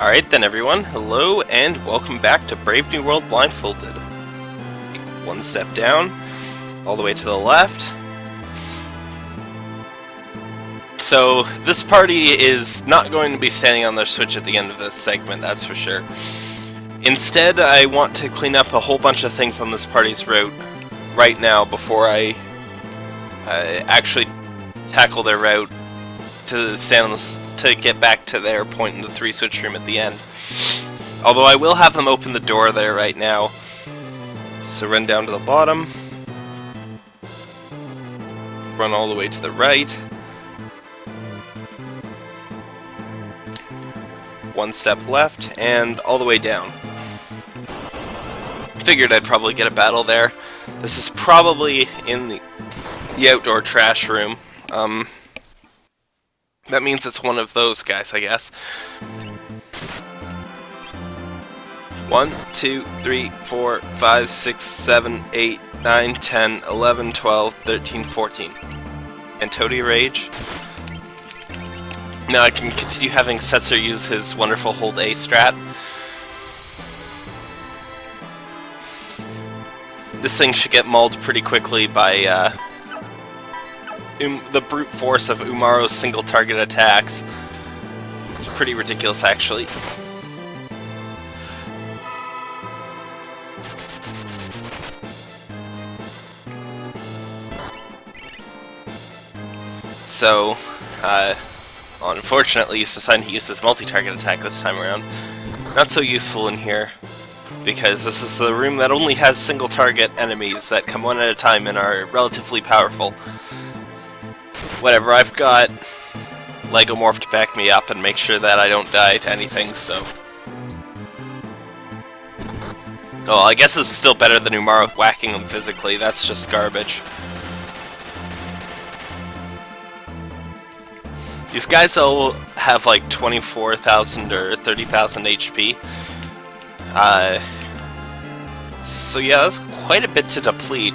Alright then everyone, hello and welcome back to Brave New World Blindfolded. Take one step down, all the way to the left. So, this party is not going to be standing on their switch at the end of this segment, that's for sure. Instead, I want to clean up a whole bunch of things on this party's route right now before I uh, actually tackle their route to stand on the to get back to their point in the three switch room at the end. Although I will have them open the door there right now. So run down to the bottom. Run all the way to the right. One step left, and all the way down. Figured I'd probably get a battle there. This is probably in the, the outdoor trash room. Um, that means it's one of those guys, I guess. One, two, three, four, five, six, seven, eight, nine, ten, eleven, twelve, thirteen, fourteen. And Toady Rage. Now I can continue having Setzer use his wonderful hold A strat. This thing should get mauled pretty quickly by uh, um, the brute force of Umaro's single target attacks. It's pretty ridiculous, actually. So, uh, unfortunately, he's decided to use his multi-target attack this time around. Not so useful in here, because this is the room that only has single-target enemies that come one at a time and are relatively powerful. Whatever, I've got Legomorph to back me up and make sure that I don't die to anything, so... Oh, I guess it's still better than Umaro whacking them physically, that's just garbage. These guys all have like 24,000 or 30,000 HP. Uh, so yeah, that's quite a bit to deplete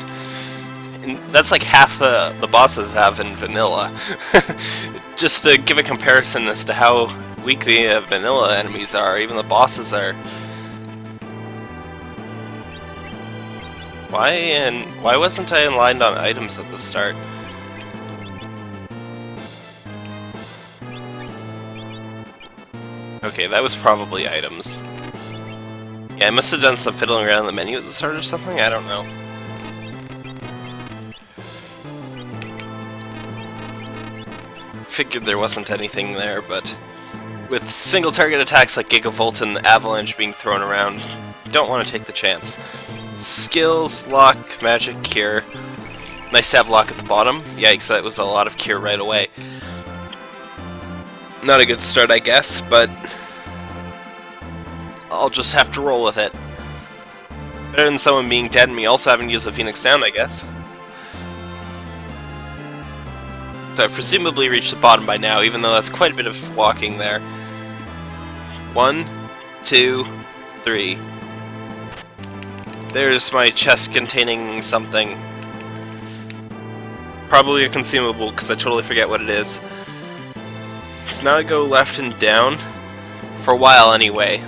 that's like half the, the bosses have in vanilla. Just to give a comparison as to how weak the uh, vanilla enemies are, even the bosses are. Why and why wasn't I aligned on items at the start? Okay, that was probably items. Yeah, I must have done some fiddling around the menu at the start or something, I don't know. Figured there wasn't anything there, but with single target attacks like Gigavolt and Avalanche being thrown around, you don't want to take the chance. Skills, Lock, Magic, Cure. Nice to have Lock at the bottom. Yikes, that was a lot of Cure right away. Not a good start, I guess, but I'll just have to roll with it. Better than someone being dead and me also having to use the Phoenix down, I guess. So I've presumably reached the bottom by now, even though that's quite a bit of walking there. One, two, three. There's my chest containing something. Probably a consumable, because I totally forget what it is. So now I go left and down. For a while, anyway.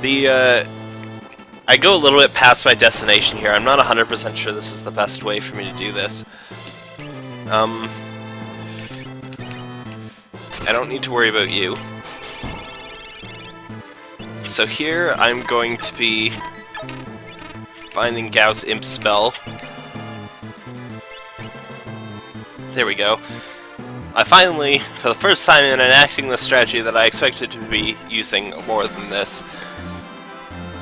The, uh... I go a little bit past my destination here. I'm not 100% sure this is the best way for me to do this. Um, I don't need to worry about you. So here I'm going to be finding Gau's Imp spell. There we go. I finally, for the first time, in enacting the strategy that I expected to be using more than this.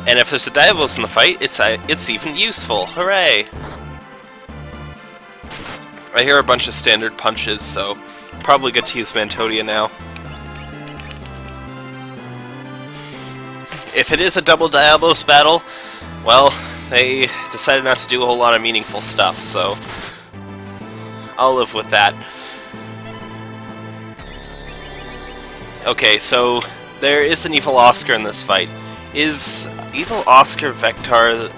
And if there's a Diablos in the fight, it's uh, it's even useful. Hooray! I hear a bunch of standard punches, so probably good to use Mantodea now. If it is a double Diablos battle, well, they decided not to do a whole lot of meaningful stuff, so I'll live with that. Okay, so there is an Evil Oscar in this fight. Is Evil Oscar Vectaur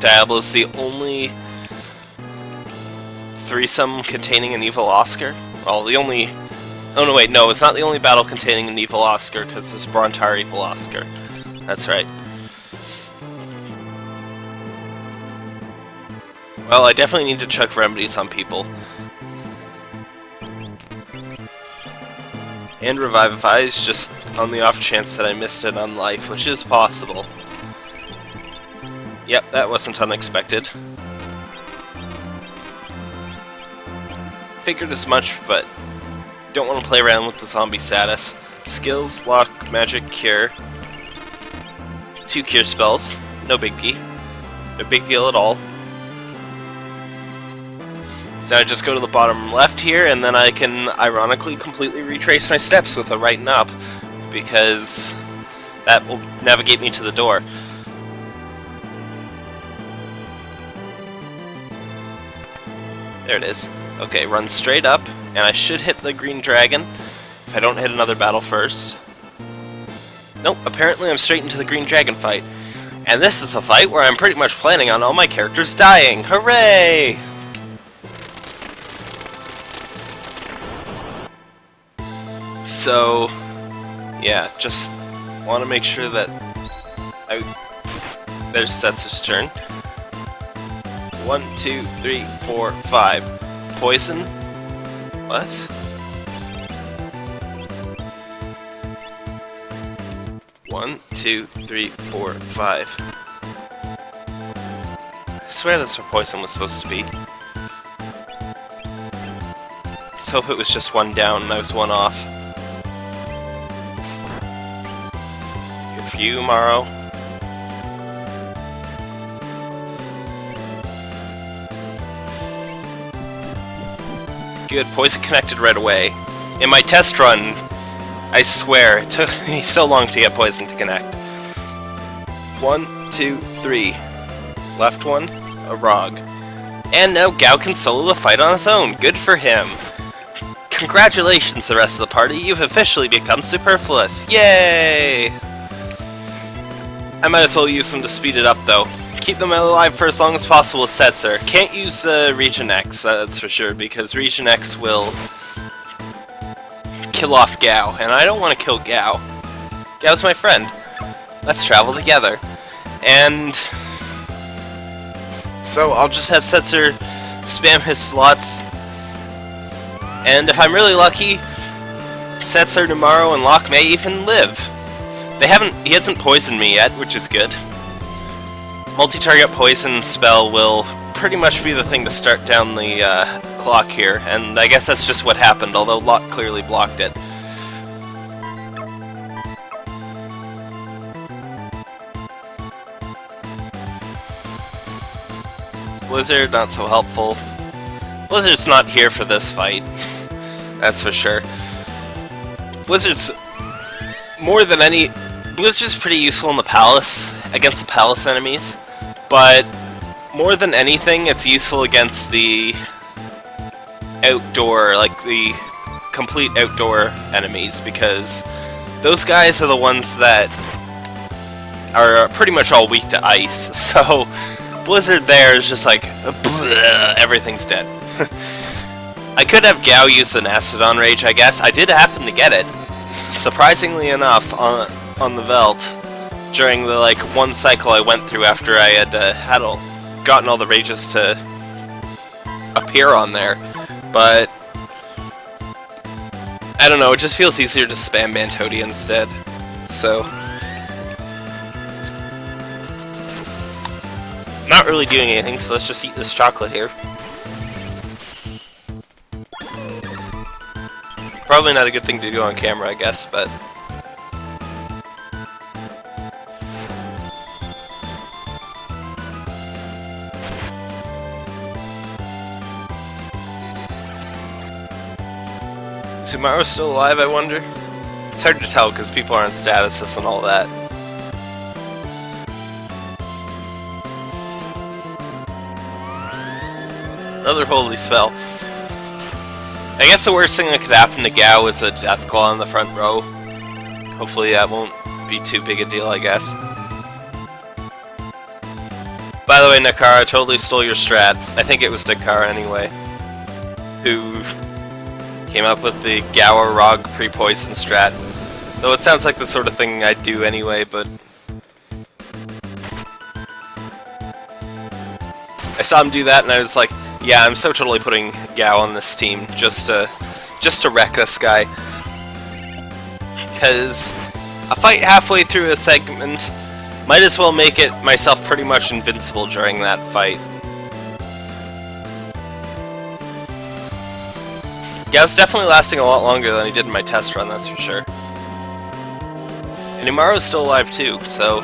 Diablos the only threesome containing an evil Oscar? Well, the only Oh no, wait, no, it's not the only battle containing an evil Oscar, because there's Brontaur evil Oscar. That's right. Well, I definitely need to chuck remedies on people. And Revivifies, just on the off chance that I missed it on life, which is possible. Yep, that wasn't unexpected. Figured as much, but don't want to play around with the zombie status. Skills, lock, magic, cure. Two cure spells, no biggie. No big deal at all. So I just go to the bottom left here, and then I can ironically completely retrace my steps with a right and up, because that will navigate me to the door. There it is. Okay, run straight up, and I should hit the green dragon, if I don't hit another battle first. Nope, apparently I'm straight into the green dragon fight. And this is a fight where I'm pretty much planning on all my characters dying. Hooray! So, yeah, just want to make sure that I... There's Setzer's turn. One, two, three, four, five. Poison? What? One, two, three, four, five. I swear that's where poison was supposed to be. Let's hope it was just one down and I was one off. Good for you, Morrow. Good, poison connected right away. In my test run, I swear, it took me so long to get poison to connect. One, two, three. Left one, a Rog. And now Gau can solo the fight on his own. Good for him. Congratulations, the rest of the party. You've officially become superfluous. Yay! I might as well use them to speed it up, though. Keep them alive for as long as possible Setzer. Can't use uh, Regen X, that's for sure, because Regen X will kill off Gau, and I don't want to kill Gau. Gau's my friend. Let's travel together. And... So I'll just have Setzer spam his slots. And if I'm really lucky, Setzer tomorrow and Locke may even live. They haven't, he hasn't poisoned me yet, which is good. Multi-target poison spell will pretty much be the thing to start down the uh, clock here, and I guess that's just what happened, although Locke clearly blocked it. Blizzard, not so helpful. Blizzard's not here for this fight, that's for sure. Blizzard's more than any... Blizzard's pretty useful in the palace, against the palace enemies, but more than anything, it's useful against the outdoor, like the complete outdoor enemies, because those guys are the ones that are pretty much all weak to ice, so Blizzard there is just like, bleh, everything's dead. I could have Gau use the Mastodon Rage, I guess. I did happen to get it, surprisingly enough, on, on the Veldt, during the like one cycle I went through after I had uh, had all, gotten all the rages to appear on there, but I don't know, it just feels easier to spam Mantodea instead, so... Not really doing anything, so let's just eat this chocolate here. Probably not a good thing to do on camera, I guess, but... Sumaru's still alive, I wonder? It's hard to tell because people are on statuses and all that. Another holy spell. I guess the worst thing that could happen to Gau is a Deathclaw in the front row. Hopefully that won't be too big a deal, I guess. By the way, Nakara totally stole your strat. I think it was Nakara anyway. Who Came up with the Gower pre-poison strat. Though it sounds like the sort of thing I'd do anyway, but... I saw him do that and I was like, yeah, I'm so totally putting Gau on this team just to, just to wreck this guy. Because a fight halfway through a segment might as well make it myself pretty much invincible during that fight. Gau's definitely lasting a lot longer than he did in my test run, that's for sure. And Umaro's still alive too, so...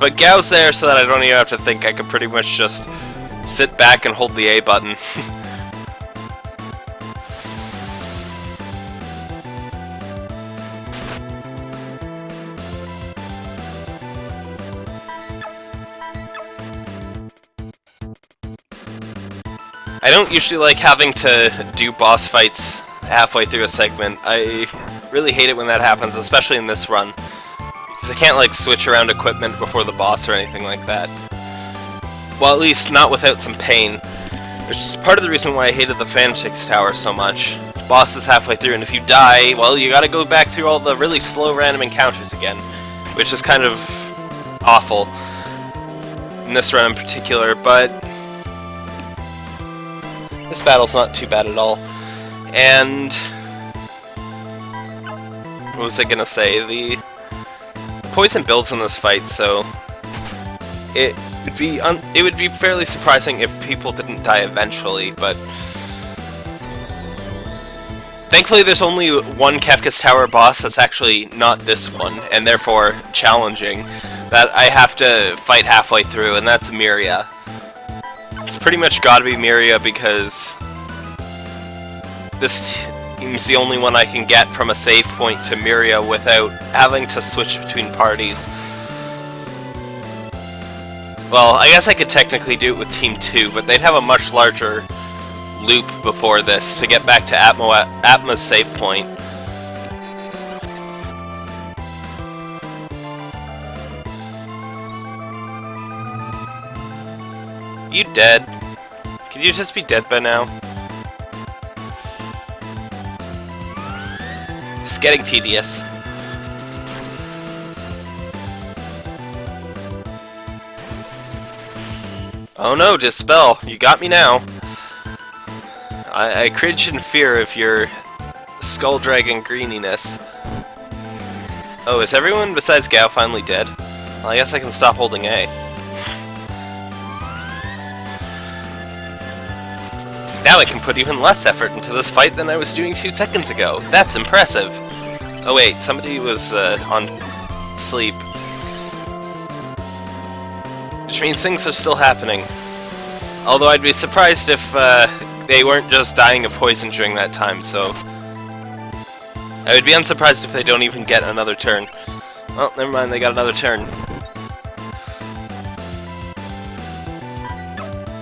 But Gau's there so that I don't even have to think, I could pretty much just sit back and hold the A button. don't usually like having to do boss fights halfway through a segment. I really hate it when that happens, especially in this run. Because I can't like switch around equipment before the boss or anything like that. Well, at least not without some pain. Which is part of the reason why I hated the Fanatics Tower so much. boss is halfway through, and if you die, well, you gotta go back through all the really slow random encounters again. Which is kind of awful. In this run in particular, but this battle's not too bad at all. And... What was I gonna say? The poison builds in this fight, so... It would be it would be fairly surprising if people didn't die eventually, but... Thankfully there's only one Kefka's Tower boss that's actually not this one, and therefore challenging, that I have to fight halfway through, and that's Miria. It's pretty much gotta be Miria because this seems the only one I can get from a save point to Miria without having to switch between parties. Well, I guess I could technically do it with Team 2, but they'd have a much larger loop before this to get back to Atmo Atma's save point. You dead? Can you just be dead by now? It's getting tedious. Oh no, Dispel! You got me now! I, I cringe in fear of your Skull Dragon greeniness. Oh, is everyone besides Gau finally dead? Well, I guess I can stop holding A. Now I can put even less effort into this fight than I was doing two seconds ago. That's impressive. Oh wait, somebody was uh, on sleep. Which means things are still happening. Although I'd be surprised if uh, they weren't just dying of poison during that time, so... I would be unsurprised if they don't even get another turn. Well, never mind, they got another turn.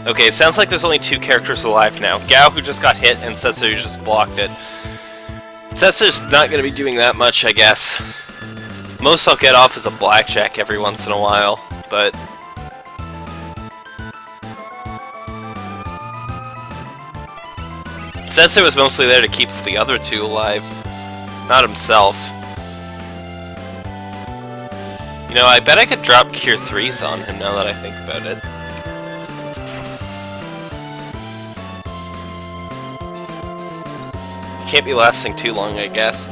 Okay, it sounds like there's only two characters alive now. Gau, who just got hit, and Setzer, who just blocked it. Setzer's not going to be doing that much, I guess. Most I'll get off is a blackjack every once in a while, but... Setzer was mostly there to keep the other two alive, not himself. You know, I bet I could drop Cure 3s on him now that I think about it. Can't be lasting too long, I guess.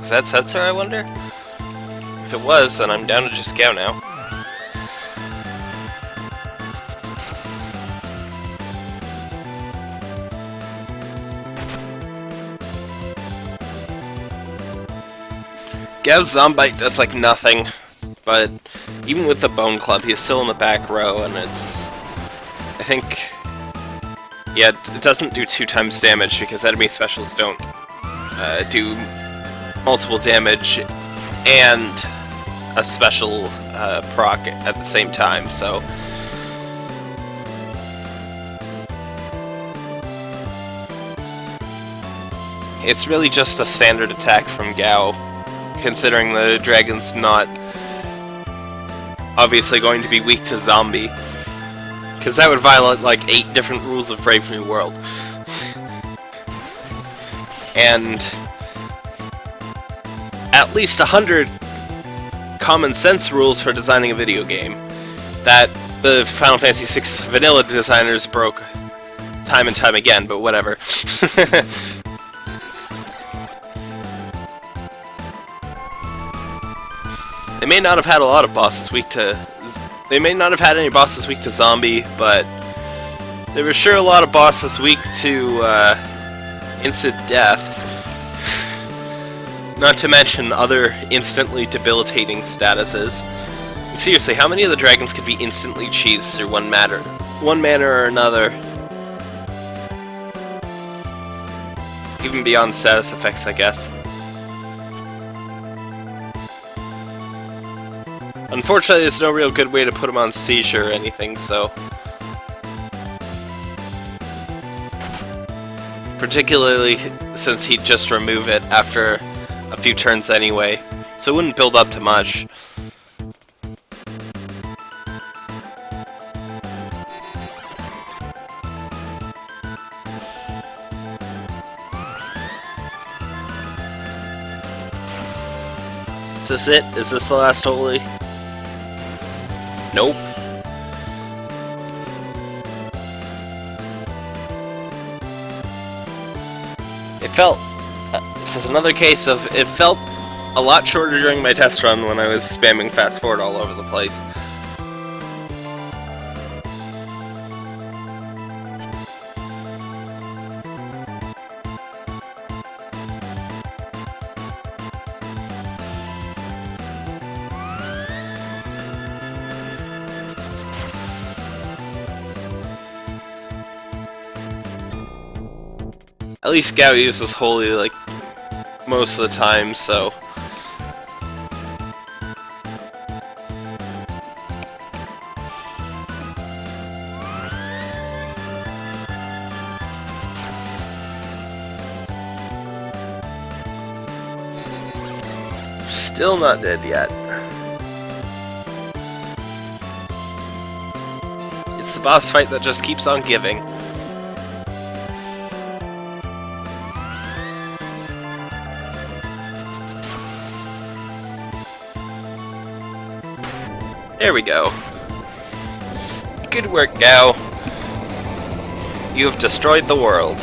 Is that Setzer, I wonder? If it was, then I'm down to just go now. Gau's Zombite does like nothing, but even with the Bone Club, he's still in the back row, and it's I think... Yeah, it doesn't do two times damage because enemy specials don't uh, do multiple damage and a special uh, proc at the same time, so... It's really just a standard attack from Gau, considering the dragon's not obviously going to be weak to zombie. Because that would violate like eight different rules of Brave New World. And at least a hundred common sense rules for designing a video game that the Final Fantasy VI vanilla designers broke time and time again, but whatever. they may not have had a lot of bosses weak to... They may not have had any bosses weak to zombie, but there were sure a lot of bosses weak to uh, instant death. Not to mention other instantly debilitating statuses. Seriously, how many of the dragons could be instantly cheesed through one matter, one manner or another? Even beyond status effects, I guess. Unfortunately, there's no real good way to put him on seizure or anything, so... Particularly since he'd just remove it after a few turns anyway, so it wouldn't build up to much. Is this it? Is this the last holy? Nope. It felt... Uh, this is another case of... It felt a lot shorter during my test run when I was spamming fast forward all over the place. At least Gau uses Holy, like, most of the time, so... Still not dead yet. It's the boss fight that just keeps on giving. There we go. Good work, Gau. You have destroyed the world.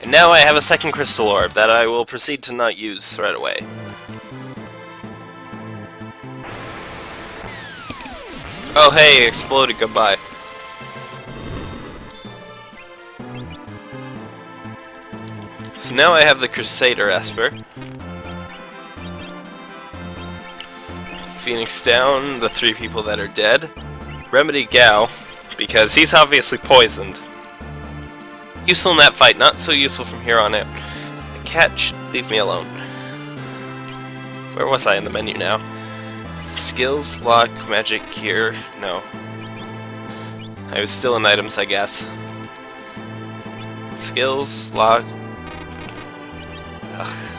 And now I have a second crystal orb that I will proceed to not use right away. Oh hey, exploded, goodbye. So now I have the Crusader Esper. Phoenix down, the three people that are dead. Remedy Gau, because he's obviously poisoned. Useful in that fight, not so useful from here on out. Catch, leave me alone. Where was I in the menu now? Skills, lock, magic, cure, no. I was still in items, I guess. Skills, lock... Ugh.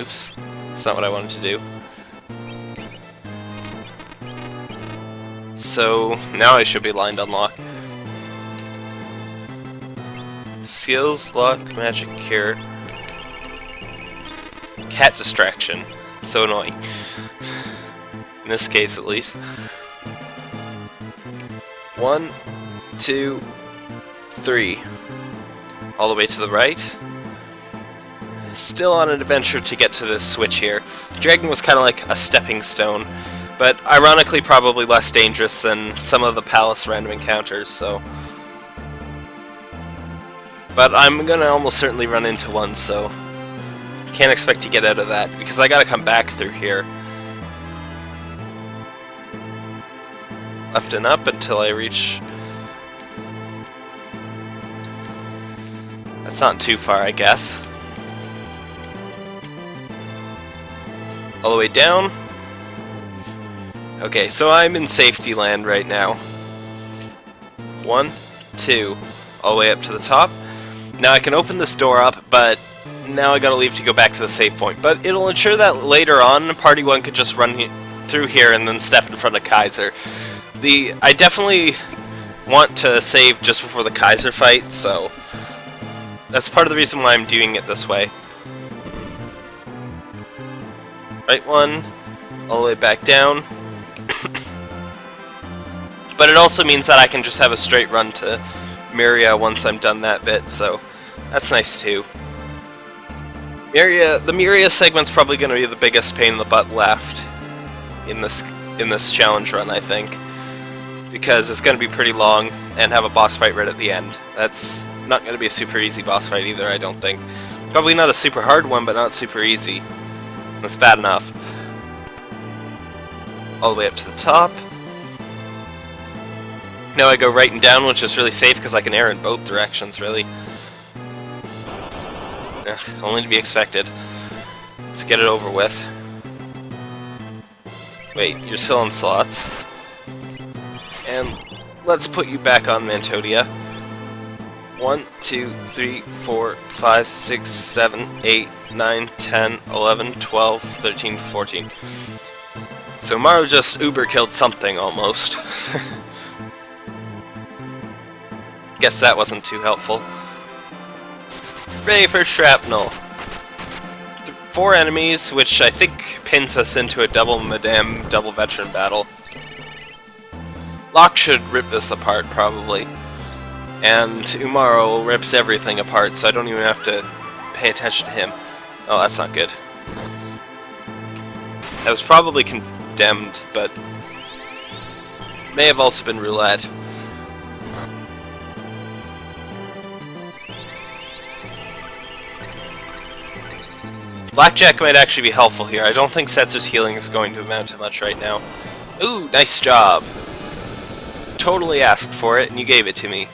Oops. That's not what I wanted to do. So, now I should be lined on lock. Skills, luck, magic, cure. Cat distraction. So annoying. In this case, at least. One, two, three. All the way to the right still on an adventure to get to this switch here. Dragon was kind of like a stepping stone, but ironically probably less dangerous than some of the palace random encounters, so... But I'm gonna almost certainly run into one, so... Can't expect to get out of that, because I gotta come back through here. Left and up until I reach... That's not too far, I guess. All the way down. Okay, so I'm in safety land right now. One, two, all the way up to the top. Now I can open this door up, but now I gotta leave to go back to the save point. But it'll ensure that later on, Party 1 could just run he through here and then step in front of Kaiser. The I definitely want to save just before the Kaiser fight, so that's part of the reason why I'm doing it this way. Right one, all the way back down. but it also means that I can just have a straight run to Miria once I'm done that bit, so that's nice too. Miria, the Miria segment's probably going to be the biggest pain in the butt left in this in this challenge run, I think, because it's going to be pretty long and have a boss fight right at the end. That's not going to be a super easy boss fight either, I don't think. Probably not a super hard one, but not super easy. That's bad enough. All the way up to the top. Now I go right and down, which is really safe because I can air in both directions, really. Eh, only to be expected. Let's get it over with. Wait, you're still in slots. And let's put you back on Mantodea. 1, 2, 3, 4, 5, 6, 7, 8, 9, 10, 11, 12, 13, 14. So Maru just uber killed something almost. Guess that wasn't too helpful. Ready for shrapnel. Four enemies, which I think pins us into a double Madame double veteran battle. Locke should rip this apart, probably. And Umaro rips everything apart, so I don't even have to pay attention to him. Oh, that's not good. That was probably condemned, but may have also been roulette. Blackjack might actually be helpful here. I don't think Setzer's healing is going to amount to much right now. Ooh, nice job. Totally asked for it, and you gave it to me.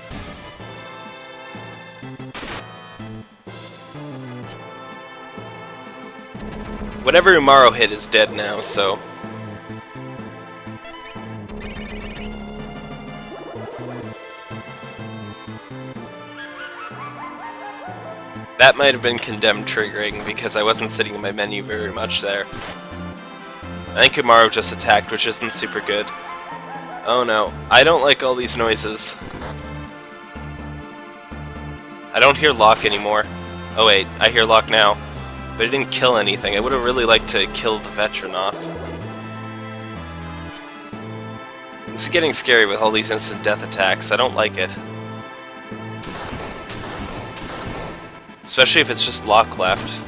Whatever Umaro hit is dead now, so... That might have been condemned triggering because I wasn't sitting in my menu very much there. I think Umaro just attacked, which isn't super good. Oh no, I don't like all these noises. I don't hear Locke anymore. Oh wait, I hear Locke now. But it didn't kill anything. I would have really liked to kill the veteran off. It's getting scary with all these instant death attacks. I don't like it. Especially if it's just Locke left.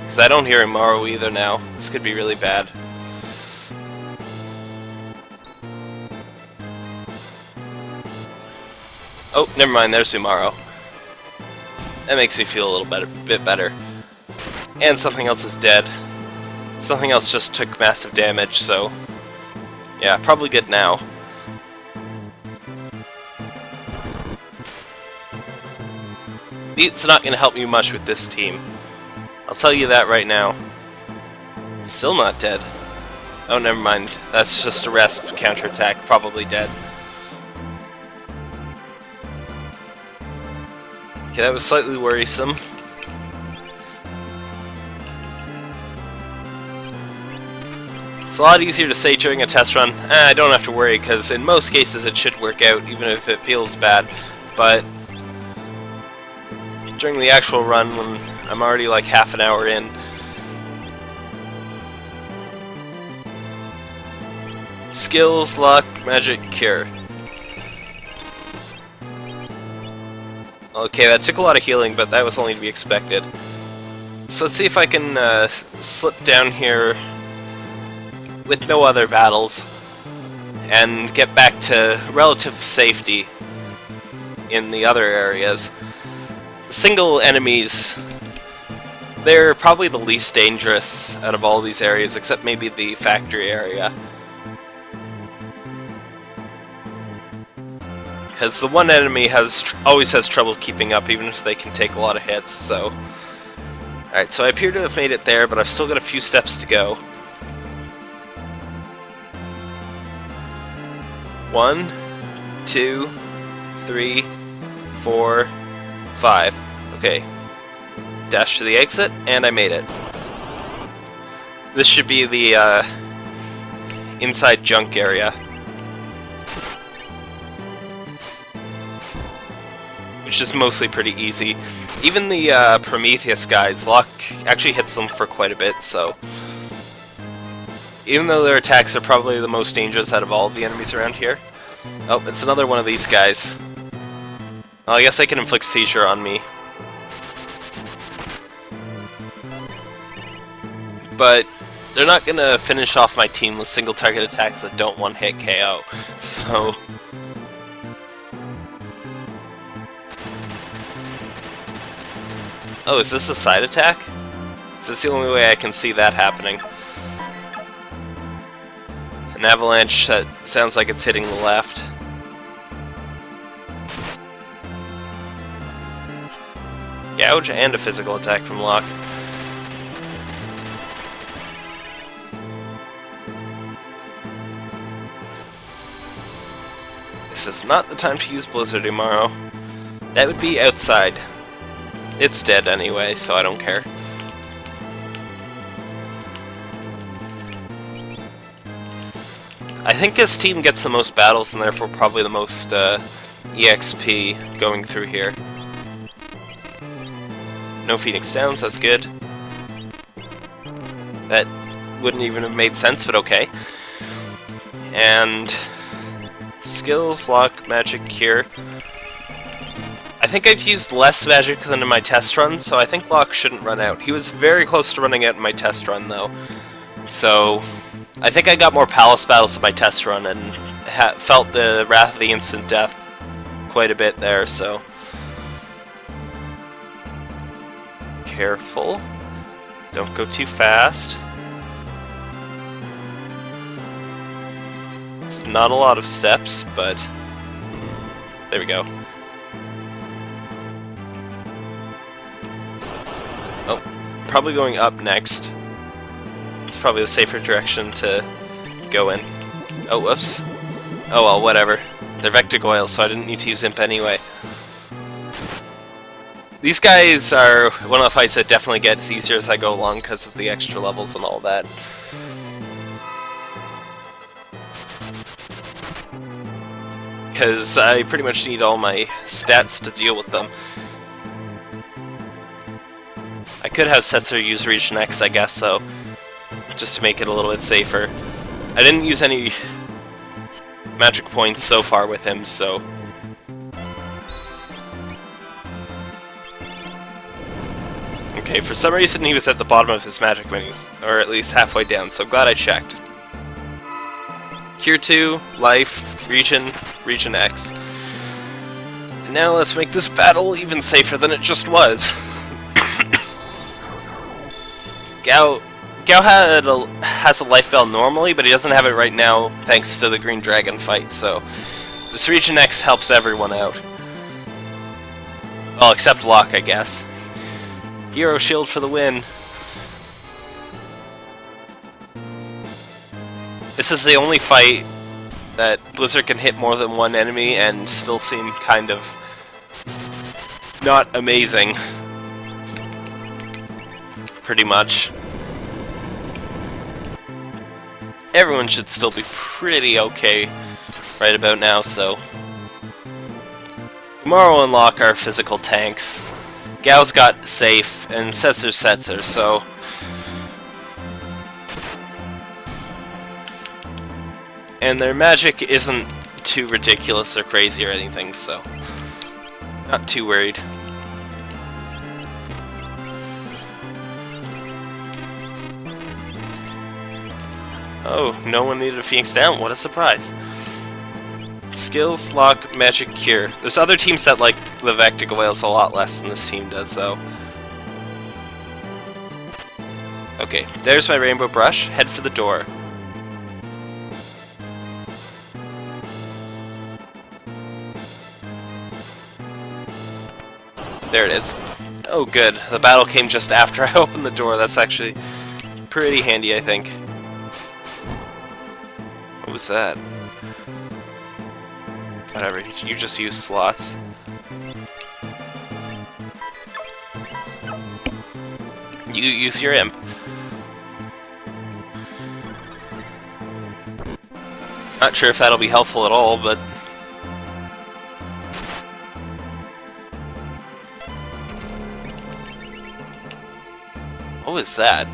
Because I don't hear Umaro either now. This could be really bad. Oh, never mind, there's Umaro. That makes me feel a little better, bit better. And something else is dead. Something else just took massive damage, so... Yeah, probably good now. It's not going to help you much with this team. I'll tell you that right now. Still not dead. Oh, never mind. That's just a Rasp counterattack. Probably dead. Okay, that was slightly worrisome. It's a lot easier to say during a test run, eh, I don't have to worry, because in most cases it should work out, even if it feels bad. But during the actual run when I'm already like half an hour in. Skills, luck, magic, cure. Okay, that took a lot of healing, but that was only to be expected. So let's see if I can uh, slip down here with no other battles and get back to relative safety in the other areas single enemies, they're probably the least dangerous out of all these areas, except maybe the factory area. Because the one enemy has always has trouble keeping up, even if they can take a lot of hits, so... Alright, so I appear to have made it there, but I've still got a few steps to go. One, two, three, four, five. Okay. Dash to the exit, and I made it. This should be the uh, inside junk area. Which is mostly pretty easy. Even the uh, Prometheus guys, Locke actually hits them for quite a bit, so... Even though their attacks are probably the most dangerous out of all of the enemies around here. Oh, it's another one of these guys. Well, I guess I can inflict seizure on me. But they're not gonna finish off my team with single target attacks that don't one hit KO. So Oh, is this a side attack? Is this the only way I can see that happening? An avalanche that sounds like it's hitting the left. Gouge and a physical attack from Locke. This is not the time to use Blizzard tomorrow. That would be outside. It's dead anyway, so I don't care. I think this team gets the most battles and therefore probably the most uh, EXP going through here. No Phoenix Downs, that's good. That wouldn't even have made sense, but okay. And skills, lock, magic, cure. I think I've used less magic than in my test run, so I think Locke shouldn't run out. He was very close to running out in my test run, though. So, I think I got more Palace battles in my test run and felt the Wrath of the Instant Death quite a bit there, so... Careful. Don't go too fast. It's not a lot of steps, but... There we go. Probably going up next. It's probably the safer direction to go in. Oh, whoops. Oh well, whatever. They're Vectagoyle, so I didn't need to use Imp anyway. These guys are one of the fights that definitely gets easier as I go along because of the extra levels and all that. Because I pretty much need all my stats to deal with them. I could have Setzer use Regen X, I guess, though, just to make it a little bit safer. I didn't use any magic points so far with him, so... Okay, for some reason he was at the bottom of his magic menus, or at least halfway down, so I'm glad I checked. Cure 2, Life, Regen, Regen X. And now let's make this battle even safer than it just was. Gau Gau had a, has a life bell normally, but he doesn't have it right now thanks to the Green Dragon fight, so this Regen X helps everyone out. Well, except Locke, I guess. Hero Shield for the win. This is the only fight that Blizzard can hit more than one enemy and still seem kind of not amazing pretty much. Everyone should still be pretty okay right about now, so... Tomorrow unlock our physical tanks. Gau's got safe, and Setzer Setzer, so... And their magic isn't too ridiculous or crazy or anything, so... Not too worried. Oh, no one needed a Phoenix down. What a surprise. Skills, Lock, Magic, Cure. There's other teams that like the Vectagoyles a lot less than this team does, though. Okay, there's my Rainbow Brush. Head for the door. There it is. Oh good, the battle came just after I opened the door. That's actually pretty handy, I think was that? Whatever, you just use slots. You use your imp. Not sure if that'll be helpful at all, but... What was that?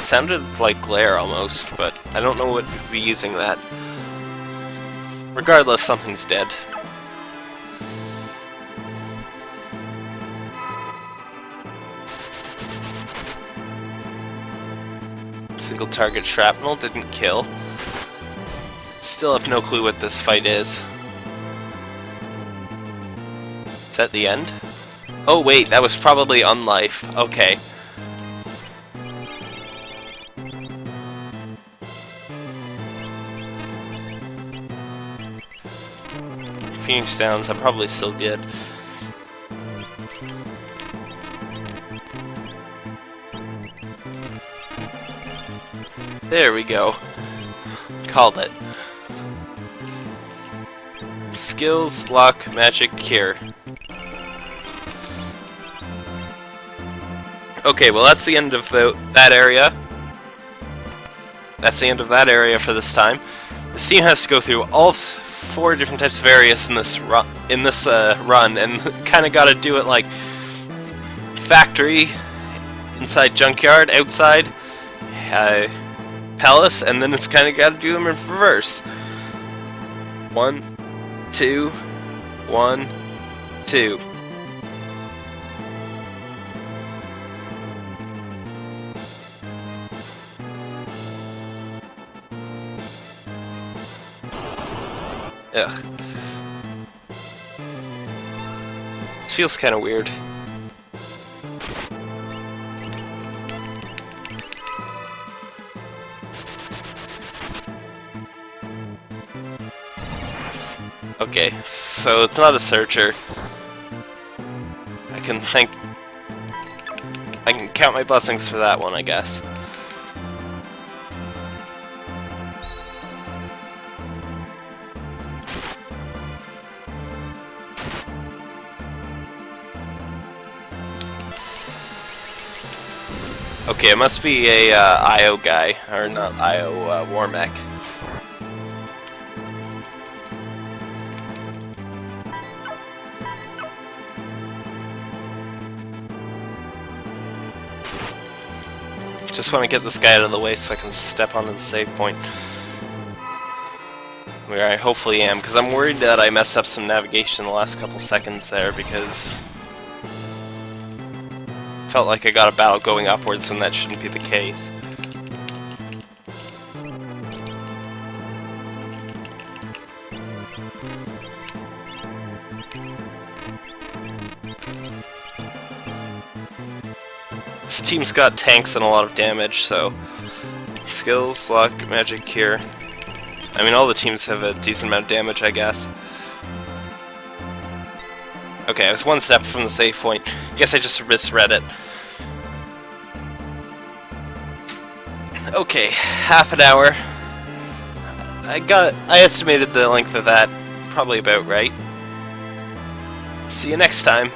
It sounded like glare almost, but I don't know what would be using that. Regardless, something's dead. Single target shrapnel didn't kill. Still have no clue what this fight is. Is that the end? Oh wait, that was probably Unlife. Okay. Phoenix Downs, I'm probably still good. There we go. Called it. Skills, luck, magic, cure. Okay, well that's the end of the, that area. That's the end of that area for this time. The team has to go through all four different types of areas in this run, in this uh, run, and kind of got to do it like factory, inside junkyard, outside, uh, palace, and then it's kind of got to do them in reverse. One, two, one, two. Ugh. This feels kind of weird. Okay, so it's not a searcher. I can thank... I can count my blessings for that one, I guess. Okay, it must be a uh, IO guy, or not IO, uh, Warmech. Just want to get this guy out of the way so I can step on the save point. Where I hopefully am, because I'm worried that I messed up some navigation the last couple seconds there, because... Felt like I got a battle going upwards when that shouldn't be the case. This team's got tanks and a lot of damage, so... Skills, luck, magic, cure. I mean, all the teams have a decent amount of damage, I guess. Okay, I was one step from the save point. I guess I just misread it. Okay, half an hour. I got... I estimated the length of that probably about right. See you next time.